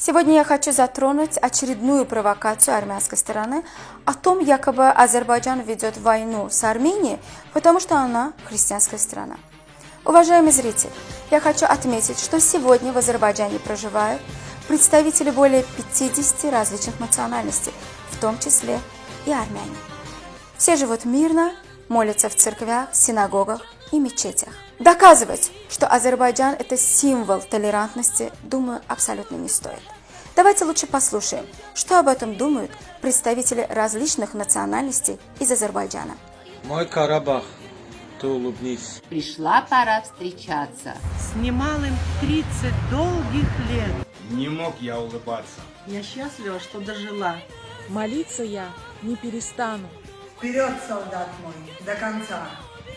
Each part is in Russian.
Сегодня я хочу затронуть очередную провокацию армянской стороны о том, якобы Азербайджан ведет войну с Арменией, потому что она христианская страна. Уважаемый зритель, я хочу отметить, что сегодня в Азербайджане проживают представители более 50 различных национальностей, в том числе и армяне. Все живут мирно, молятся в церквях, синагогах и мечетях. Доказывать, что Азербайджан – это символ толерантности, думаю, абсолютно не стоит. Давайте лучше послушаем, что об этом думают представители различных национальностей из Азербайджана. Мой Карабах, ты улыбнись. Пришла пора встречаться. С немалым 30 долгих лет. Не мог я улыбаться. Я счастлива, что дожила. Молиться я не перестану. Вперед, солдат мой, до конца.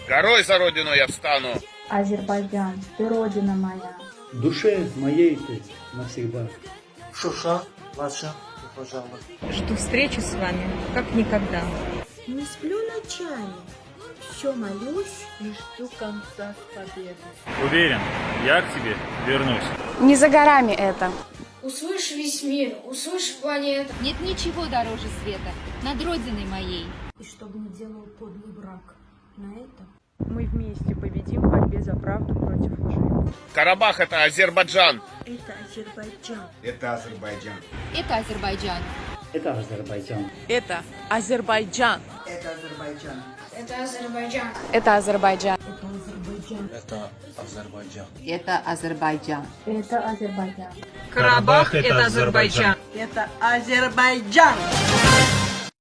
Горой за родину я встану. Азербайджан, ты родина моя. В душе моей ты навсегда. Шуша, ваша, пожалуйста. Жду встречи с вами, как никогда. Не сплю ночами, все молюсь и жду конца победы. Уверен, я к тебе вернусь. Не за горами это. Услышь весь мир, услышь планету. Нет ничего дороже света над родиной моей. И чтобы не делал подлый брак на это. Мы вместе победим в борьбе за правду против лжи. Карабах это Азербайджан. Это Азербайджан. Это Азербайджан. Это Азербайджан. Это Азербайджан. Это Азербайджан. Это Азербайджан. Это Азербайджан. Это Азербайджан. Это Азербайджан. Это Азербайджан. Это Азербайджан. Карабах – это Азербайджан. Это Азербайджан.